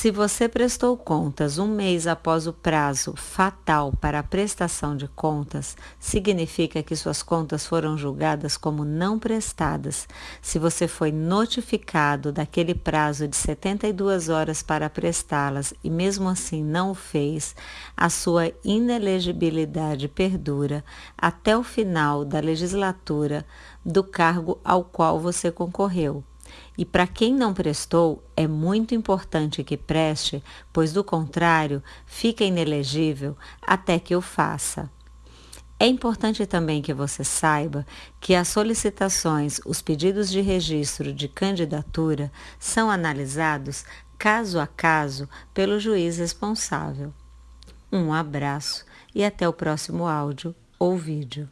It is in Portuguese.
Se você prestou contas um mês após o prazo fatal para a prestação de contas, significa que suas contas foram julgadas como não prestadas. Se você foi notificado daquele prazo de 72 horas para prestá-las e mesmo assim não o fez, a sua inelegibilidade perdura até o final da legislatura do cargo ao qual você concorreu. E para quem não prestou, é muito importante que preste, pois do contrário, fica inelegível até que o faça. É importante também que você saiba que as solicitações, os pedidos de registro de candidatura são analisados caso a caso pelo juiz responsável. Um abraço e até o próximo áudio ou vídeo.